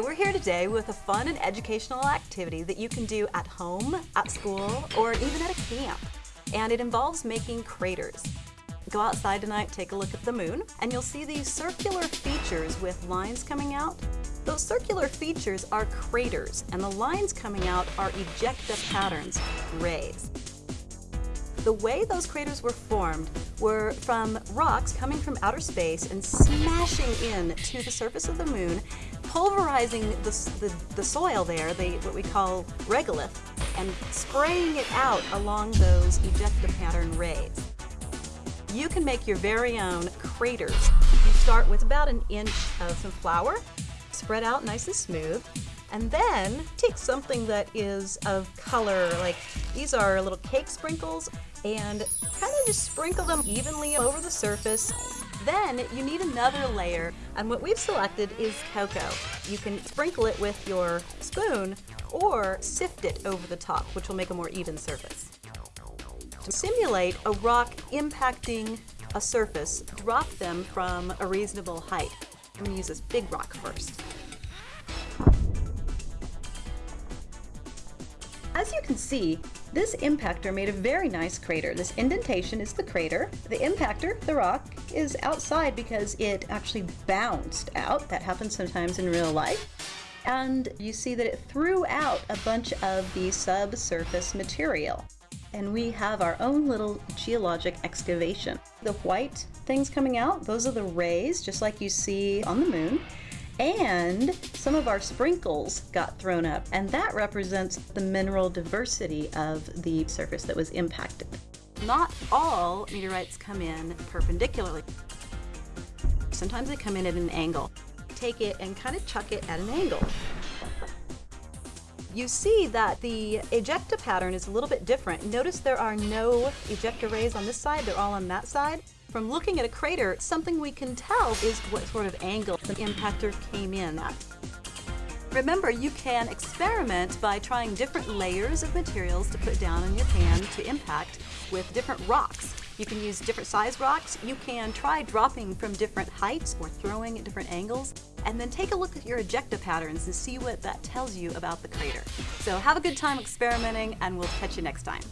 We're here today with a fun and educational activity that you can do at home, at school, or even at a camp. And it involves making craters. Go outside tonight, take a look at the moon, and you'll see these circular features with lines coming out. Those circular features are craters, and the lines coming out are ejecta patterns, rays. The way those craters were formed were from rocks coming from outer space and smashing in to the surface of the moon, pulverizing the, the, the soil there, the, what we call regolith, and spraying it out along those ejecta pattern rays. You can make your very own craters. You start with about an inch of some flour, spread out nice and smooth, and then take something that is of color, like these are little cake sprinkles, and kind of just sprinkle them evenly over the surface. Then you need another layer, and what we've selected is cocoa. You can sprinkle it with your spoon or sift it over the top, which will make a more even surface. To simulate a rock impacting a surface, drop them from a reasonable height. I'm going to use this big rock first. As you can see, this impactor made a very nice crater. This indentation is the crater. The impactor, the rock, is outside because it actually bounced out. That happens sometimes in real life. And you see that it threw out a bunch of the subsurface material. And we have our own little geologic excavation. The white things coming out, those are the rays, just like you see on the moon and some of our sprinkles got thrown up, and that represents the mineral diversity of the surface that was impacted. Not all meteorites come in perpendicularly. Sometimes they come in at an angle. Take it and kind of chuck it at an angle. You see that the ejecta pattern is a little bit different. Notice there are no ejecta rays on this side, they're all on that side. From looking at a crater, something we can tell is what sort of angle the impactor came in at. Remember, you can experiment by trying different layers of materials to put down in your pan to impact with different rocks. You can use different size rocks. You can try dropping from different heights or throwing at different angles. And then take a look at your ejecta patterns and see what that tells you about the crater. So have a good time experimenting and we'll catch you next time.